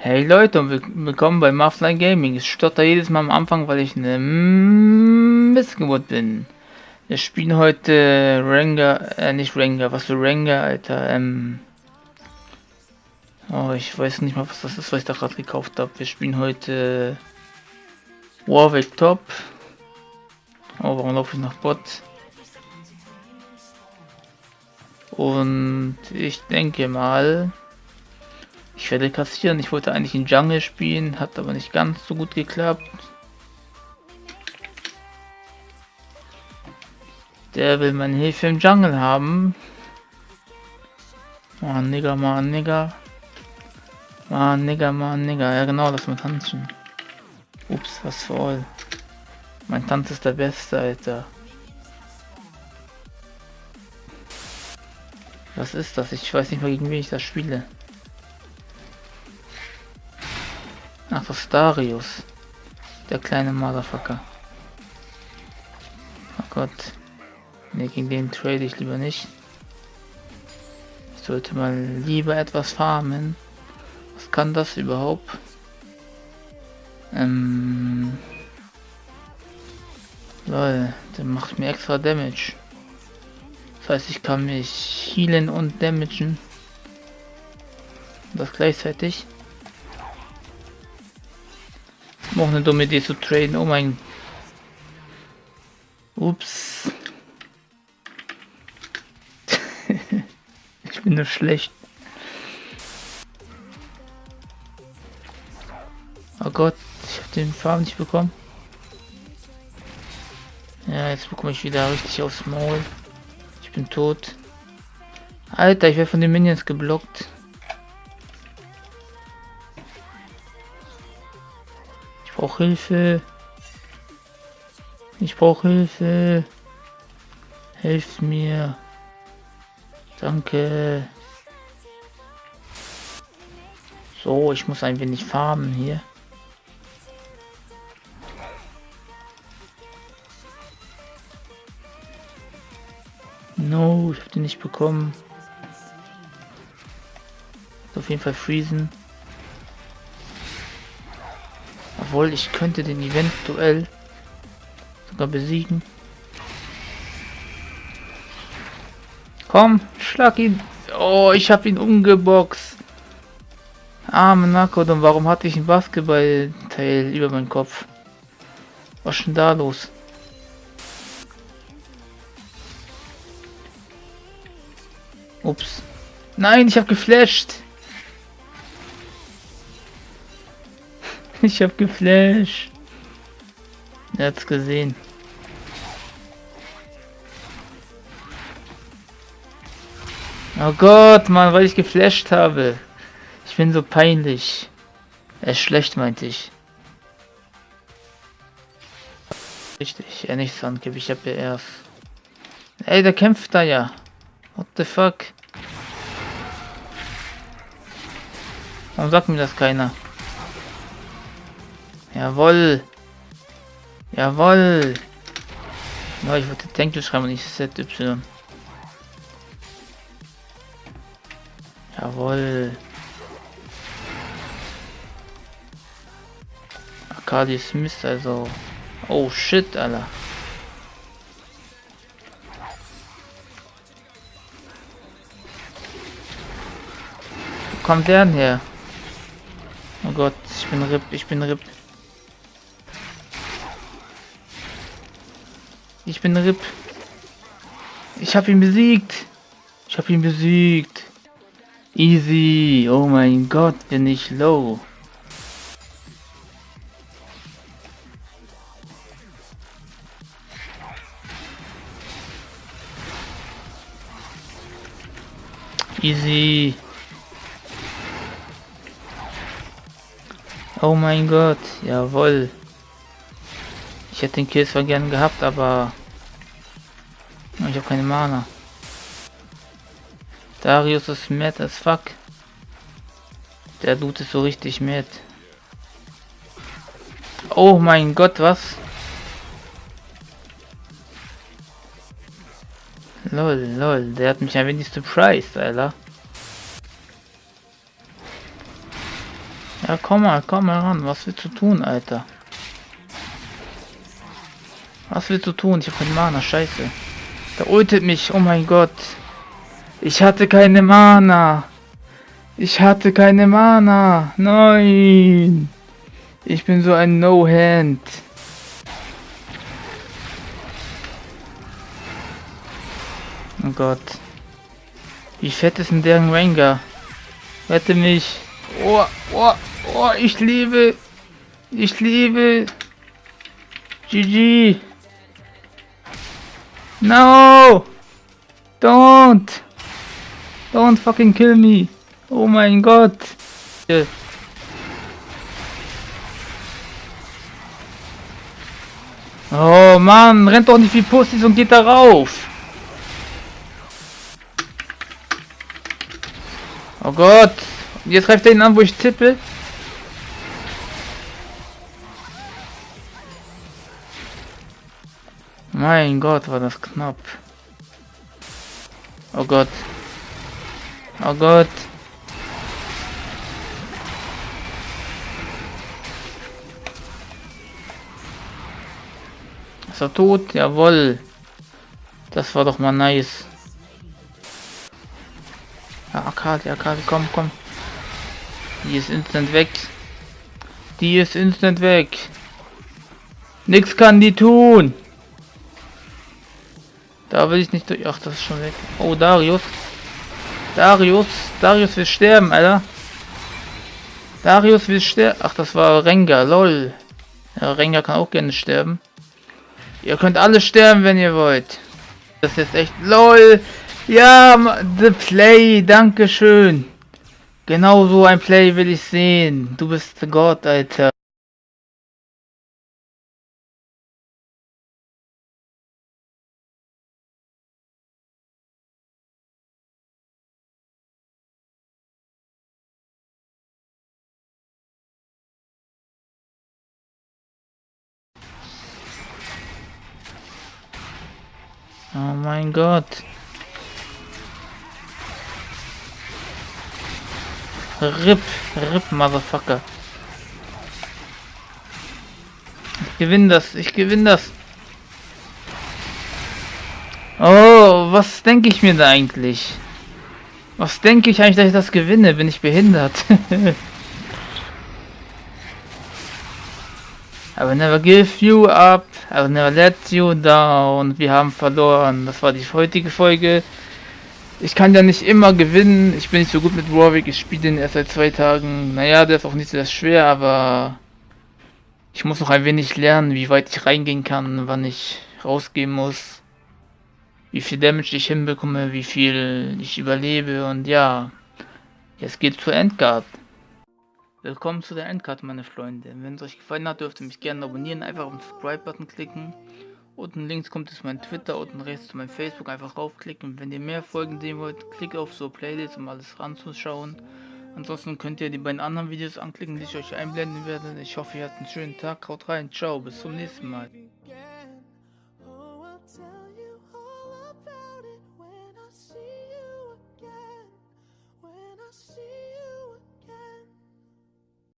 Hey Leute und willkommen bei Muffline Gaming. Ich stotter jedes Mal am Anfang, weil ich eine Missgeburt bin. Wir spielen heute Ranger, äh nicht Ranger, was für Ranger, Alter, ähm... Oh, ich weiß nicht mal, was das ist, was ich da gerade gekauft habe. Wir spielen heute Warwick Top. Oh, warum laufe ich nach Bot? Und ich denke mal, ich werde kassieren. Ich wollte eigentlich in Jungle spielen, hat aber nicht ganz so gut geklappt. Der will meine Hilfe im Jungle haben. Mann, Nigger, Mann, Nigger. Mann, Nigger, Mann, Nigger. Ja genau, lass mal tanzen. Ups, was voll. Mein Tanz ist der Beste, Alter. Was ist das? Ich weiß nicht mal, gegen wen ich das spiele. Das ist. Der kleine Motherfucker. Oh Gott. Ne, gegen den trade ich lieber nicht. Ich sollte mal lieber etwas farmen. Was kann das überhaupt? Ähm. Lol, der macht mir extra Damage. Das heißt, ich kann mich healen und damagen. Das gleichzeitig. Noch eine dumme Idee zu traden. Oh mein. Ups. ich bin nur schlecht. Oh Gott, ich habe den Farben nicht bekommen. Ja, jetzt bekomme ich wieder richtig aufs Maul. Ich bin tot. Alter, ich werde von den Minions geblockt. Brauche Hilfe. Ich brauche Hilfe. Helft mir. Danke. So, ich muss ein wenig farmen hier. No, ich habe den nicht bekommen. Auf jeden Fall freezen. Obwohl, ich könnte den eventuell sogar besiegen. Komm, schlag ihn. Oh, ich habe ihn umgeboxt. Arme Nakodon, warum hatte ich ein Basketballteil über meinen Kopf? Was ist denn da los? Ups. Nein, ich habe geflasht. Ich hab geflasht. Er hat's gesehen. Oh Gott, Mann, weil ich geflasht habe. Ich bin so peinlich. Er ist schlecht, meinte ich. Richtig, er nicht Sand gebe ich hab ja erst. Ey, der kämpft da ja. What the fuck? Warum sagt mir das keiner? Jawoll. Jawoll. Ja, ich wollte Tankel schreiben und nicht ZY. Jawoll. Akadi Smith, also. Oh shit, Alter. Wo kommt der denn her? Oh Gott, ich bin RIP, ich bin RIP. Ich bin RIP. Ich habe ihn besiegt. Ich habe ihn besiegt. Easy. Oh mein Gott, bin ich low. Easy. Oh mein Gott, jawohl. Ich hätte den Kill zwar gern gehabt, aber ich habe keine Mana. Darius ist mad as fuck. Der Dude ist so richtig mad. Oh mein Gott, was? Lol, lol, der hat mich ein wenig surprised, Alter. Ja, komm mal, komm mal ran. Was willst du tun, Alter? Was willst du tun? Ich hab keine Mana, scheiße. Der ultet mich, oh mein Gott. Ich hatte keine Mana. Ich hatte keine Mana. Nein. Ich bin so ein No-Hand. Oh Gott. Wie fett ist denn deren Ranger? Rette mich. Oh, oh, oh, ich liebe. Ich liebe. GG. No! Don't! Don't fucking kill me! Oh mein Gott! Oh Mann, rennt doch nicht wie Pussys und geht da rauf! Oh Gott! Jetzt greift er ihn an, wo ich tippe. Mein Gott, war das knapp. Oh Gott. Oh Gott. Ist er tot? Jawohl. Das war doch mal nice. Ja, Akali, Akali, komm, komm. Die ist instant weg. Die ist instant weg. Nix kann die tun. Da will ich nicht durch. Ach, das ist schon weg. Oh, Darius. Darius. Darius will sterben, Alter. Darius will sterben. Ach, das war Rengar. Lol. Ja, Rengar kann auch gerne sterben. Ihr könnt alle sterben, wenn ihr wollt. Das ist echt LOL. Ja, the play. Dankeschön. Genau so ein Play will ich sehen. Du bist Gott, Alter. Oh mein Gott. RIP, RIP, Motherfucker. Ich gewinne das, ich gewinne das. Oh, was denke ich mir da eigentlich? Was denke ich eigentlich, dass ich das gewinne? Bin ich behindert? I will never give you up. I will never let you down. Wir haben verloren. Das war die heutige Folge. Ich kann ja nicht immer gewinnen. Ich bin nicht so gut mit Warwick. Ich spiele den erst seit zwei Tagen. Naja, der ist auch nicht sehr schwer, aber ich muss noch ein wenig lernen, wie weit ich reingehen kann, wann ich rausgehen muss. Wie viel Damage ich hinbekomme, wie viel ich überlebe und ja. Jetzt geht's zur Endguard. Willkommen zu der Endcard, meine Freunde. Wenn es euch gefallen hat, dürft ihr mich gerne abonnieren. Einfach auf den Subscribe-Button klicken. Unten links kommt es mein Twitter, unten rechts zu meinem Facebook. Einfach raufklicken. Wenn ihr mehr Folgen sehen wollt, klickt auf so Playlist, um alles ranzuschauen. Ansonsten könnt ihr die beiden anderen Videos anklicken, die ich euch einblenden werde. Ich hoffe, ihr habt einen schönen Tag. Haut rein. Ciao. Bis zum nächsten Mal.